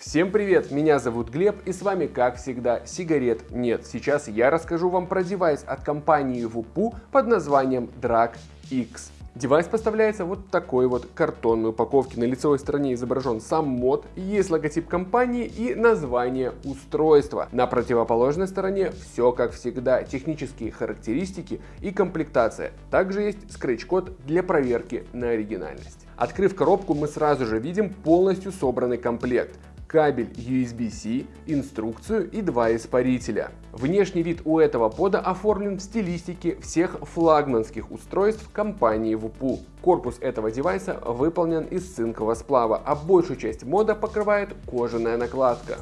Всем привет, меня зовут Глеб и с вами как всегда сигарет нет. Сейчас я расскажу вам про девайс от компании VOOPOO под названием Drag X. Девайс поставляется вот в такой вот картонной упаковке. На лицевой стороне изображен сам мод, есть логотип компании и название устройства. На противоположной стороне все как всегда, технические характеристики и комплектация. Также есть скретч-код для проверки на оригинальность. Открыв коробку, мы сразу же видим полностью собранный комплект кабель USB-C, инструкцию и два испарителя. Внешний вид у этого пода оформлен в стилистике всех флагманских устройств компании WUPU. Корпус этого девайса выполнен из цинкового сплава, а большую часть мода покрывает кожаная накладка.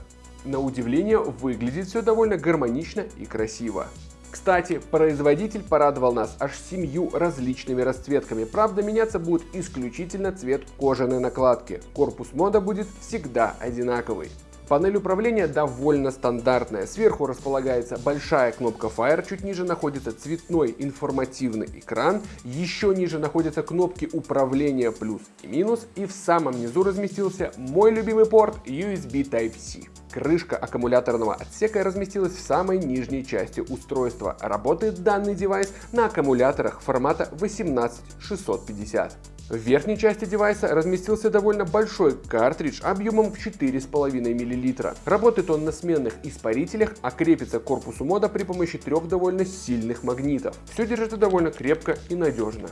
На удивление выглядит все довольно гармонично и красиво. Кстати, производитель порадовал нас аж семью различными расцветками. Правда, меняться будет исключительно цвет кожаной накладки. Корпус мода будет всегда одинаковый. Панель управления довольно стандартная. Сверху располагается большая кнопка Fire, чуть ниже находится цветной информативный экран, еще ниже находятся кнопки управления плюс и минус, и в самом низу разместился мой любимый порт USB Type-C. Крышка аккумуляторного отсека разместилась в самой нижней части устройства. Работает данный девайс на аккумуляторах формата 18650. В верхней части девайса разместился довольно большой картридж объемом в 4,5 мл. Работает он на сменных испарителях, а крепится к корпусу мода при помощи трех довольно сильных магнитов. Все держится довольно крепко и надежно.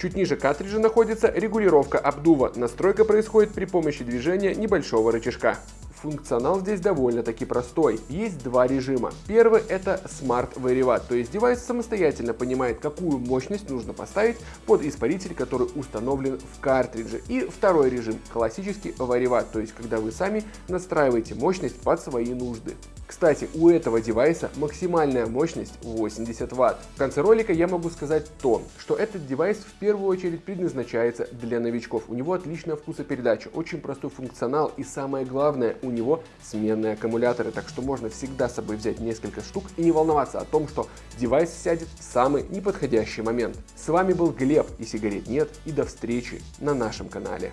Чуть ниже картриджа находится регулировка обдува. Настройка происходит при помощи движения небольшого рычажка. Функционал здесь довольно-таки простой. Есть два режима. Первый это Smart Varivat, то есть девайс самостоятельно понимает, какую мощность нужно поставить под испаритель, который установлен в картридже. И второй режим классический Varivat, то есть когда вы сами настраиваете мощность под свои нужды. Кстати, у этого девайса максимальная мощность 80 Вт. В конце ролика я могу сказать то, что этот девайс в первую очередь предназначается для новичков. У него отличная вкусопередача, очень простой функционал и самое главное, у него сменные аккумуляторы, так что можно всегда с собой взять несколько штук и не волноваться о том, что девайс сядет в самый неподходящий момент. С вами был Глеб и сигарет нет и до встречи на нашем канале.